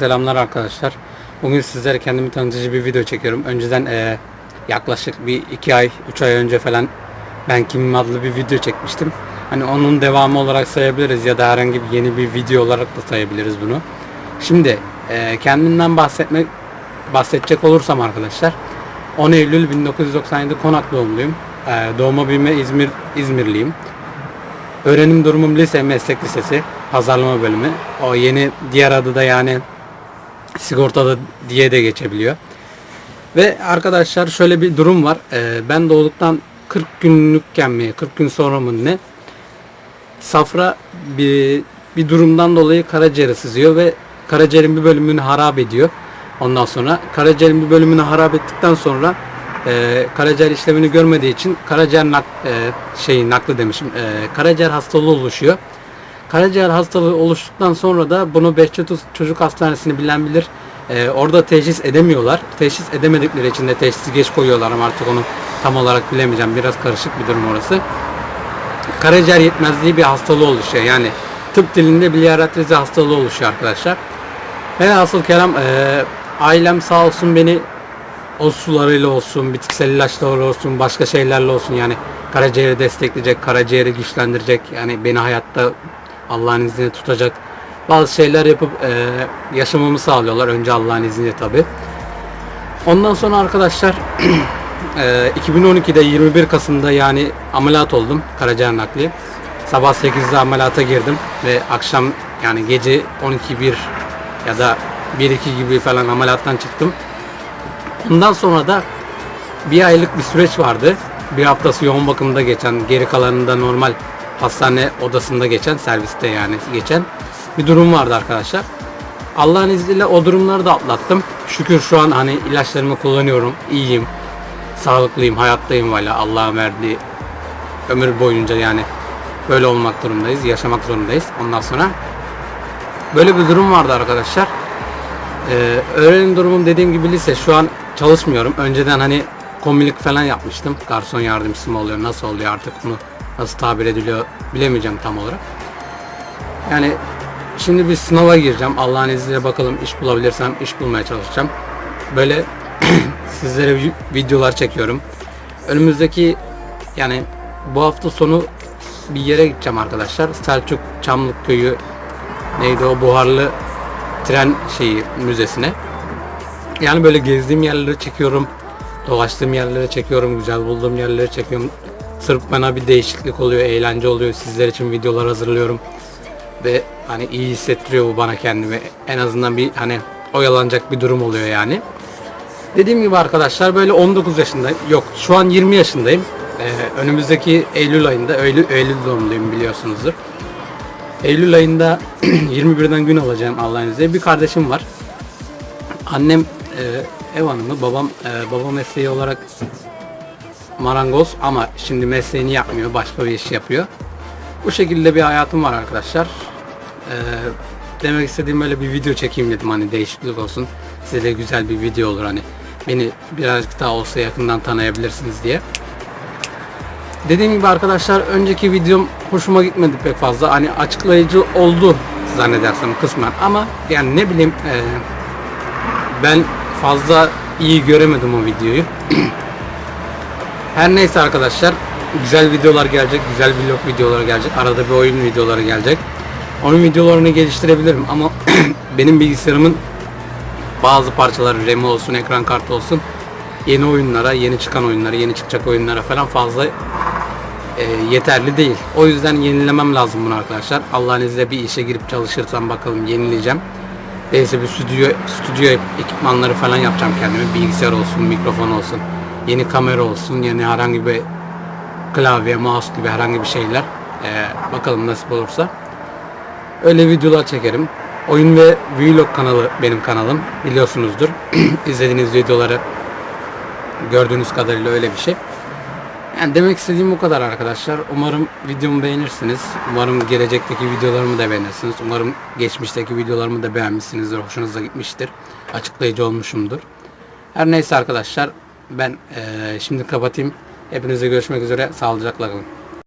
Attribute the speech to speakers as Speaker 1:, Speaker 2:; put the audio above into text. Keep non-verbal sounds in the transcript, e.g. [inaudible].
Speaker 1: Selamlar arkadaşlar. Bugün sizlere kendimi tanıtıcı bir video çekiyorum. Önceden eee, yaklaşık bir iki ay, üç ay önce falan ben kimim adlı bir video çekmiştim. Hani onun devamı olarak sayabiliriz ya da herhangi bir yeni bir video olarak da sayabiliriz bunu. Şimdi eee, kendimden bahsetmek bahsedecek olursam arkadaşlar 10 Eylül 1997 Konak doğumluyum. Eee, doğma büyüme İzmir İzmirliyim. Öğrenim durumum lise meslek lisesi pazarlama bölümü. O yeni diğer adı da yani sigortalı diye de geçebiliyor. Ve arkadaşlar şöyle bir durum var. Ee, ben doğduktan 40 günlükken mi 40 gün sonra mı ne safra bir, bir durumdan dolayı karaciğeri sızıyor ve karaciğerin bir bölümünü harap ediyor. Ondan sonra karaciğerin bir bölümünü harap ettikten sonra e, karaciğer işlemini görmediği için karaciğer nak, e, şeyi nakli demişim. E, karaciğer hastalığı oluşuyor. Karaciğer hastalığı oluştuktan sonra da bunu Behçet Çocuk Hastanesi'ni bilen bilir. E, orada teşhis edemiyorlar. Teşhis edemedikleri için de teşhisi geç koyuyorlar ama artık onu tam olarak bilemeyeceğim. Biraz karışık bir durum orası karaciğer yetmezliği bir hastalığı oluşuyor. Yani tıp dilinde biliyaretrizi hastalığı oluşuyor arkadaşlar. Ve asıl kelam e, ailem sağ olsun beni o sularıyla olsun, bitkisel ilaçlarla olsun, başka şeylerle olsun yani karaciğeri destekleyecek, karaciğeri güçlendirecek, yani beni hayatta Allah'ın izniyle tutacak bazı şeyler yapıp e, yaşamamı sağlıyorlar. Önce Allah'ın izniyle tabi. Ondan sonra arkadaşlar Ee, 2012'de 21 Kasım'da yani ameliyat oldum karaciğer nakli. Sabah 8'de ameliyata girdim ve akşam yani gece 12-1 ya da 1-2 gibi falan ameliyattan çıktım. Ondan sonra da bir aylık bir süreç vardı. Bir haftası yoğun bakımda geçen, geri kalanında normal hastane odasında geçen, serviste yani geçen bir durum vardı arkadaşlar. Allah'ın izniyle o durumları da atlattım. Şükür şu an hani ilaçlarımı kullanıyorum, iyiyim sağlıklıyım, hayattayım hala Allah'ın verdiği ömür boyunca yani böyle olmak durumdayız, yaşamak zorundayız. Ondan sonra böyle bir durum vardı arkadaşlar. Ee, öğrenim durumum dediğim gibi lise şu an çalışmıyorum. Önceden hani komilik falan yapmıştım. Garson yardımcısı mı oluyor, nasıl oluyor artık bunu nasıl tabir ediliyor bilemeyeceğim tam olarak. Yani şimdi bir sınava gireceğim. Allah'ın izniyle bakalım iş bulabilirsem iş bulmaya çalışacağım. Böyle [clears throat] sizlere vi- videolar çekiyorum. Önümüzdeki yani bu hafta sonu bir yere gideceğim arkadaşlar. Selçuk Çamlık Köyü neydi o buharlı tren şeyi müzesine. Yani böyle gezdiğim yerleri çekiyorum. Dolaştığım yerleri çekiyorum. Güzel bulduğum yerleri çekiyorum. Sırf bana bir değişiklik oluyor, eğlence oluyor. Sizler için videolar hazırlıyorum. Ve hani iyi hissettiriyor bu bana kendimi. En azından bir hani oyalanacak bir durum oluyor yani. Dediğim gibi arkadaşlar böyle 19 yaşındayım. Yok şu an 20 yaşındayım. Ee, önümüzdeki Eylül ayında Eylül, Eylül doğumluyum biliyorsunuzdur. Eylül ayında [clears throat] 21'den gün alacağım Allah'ın izniyle. Bir kardeşim var. Annem e, ev hanımı, babam e, baba mesleği olarak marangoz ama şimdi mesleğini yapmıyor, başka bir iş yapıyor. Bu şekilde bir hayatım var arkadaşlar. Ee, demek istediğim böyle bir video çekeyim dedim hani değişiklik olsun. Size de güzel bir video olur hani beni birazcık daha olsa yakından tanıyabilirsiniz diye. Dediğim gibi arkadaşlar önceki videom hoşuma gitmedi pek fazla. Hani açıklayıcı oldu zannedersem kısmen ama yani ne bileyim e, ben fazla iyi göremedim o videoyu. [clears throat] Her neyse arkadaşlar güzel videolar gelecek, güzel vlog videoları gelecek. Arada bir oyun videoları gelecek. Oyun videolarını geliştirebilirim ama [clears throat] benim bilgisayarımın bazı parçaları RAM olsun, ekran kartı olsun yeni oyunlara, yeni çıkan oyunlara, yeni çıkacak oyunlara falan fazla e, yeterli değil. O yüzden yenilemem lazım bunu arkadaşlar. Allah'ın izniyle bir işe girip çalışırsam bakalım yenileyeceğim. Neyse bir stüdyo, stüdyo ekipmanları falan yapacağım kendime. Bilgisayar olsun, mikrofon olsun, yeni kamera olsun, yeni herhangi bir klavye, mouse gibi herhangi bir şeyler. Ee, bakalım nasip olursa. Öyle videolar çekerim. Oyun ve vlog kanalı benim kanalım. Biliyorsunuzdur. [clears throat] İzlediğiniz videoları gördüğünüz kadarıyla öyle bir şey. Yani demek istediğim bu kadar arkadaşlar. Umarım videomu beğenirsiniz. Umarım gelecekteki videolarımı da beğenirsiniz. Umarım geçmişteki videolarımı da beğenmişsinizdir. Hoşunuza gitmiştir. Açıklayıcı olmuşumdur. Her neyse arkadaşlar ben eee, şimdi kapatayım. Hepinize görüşmek üzere. Sağlıcakla kalın.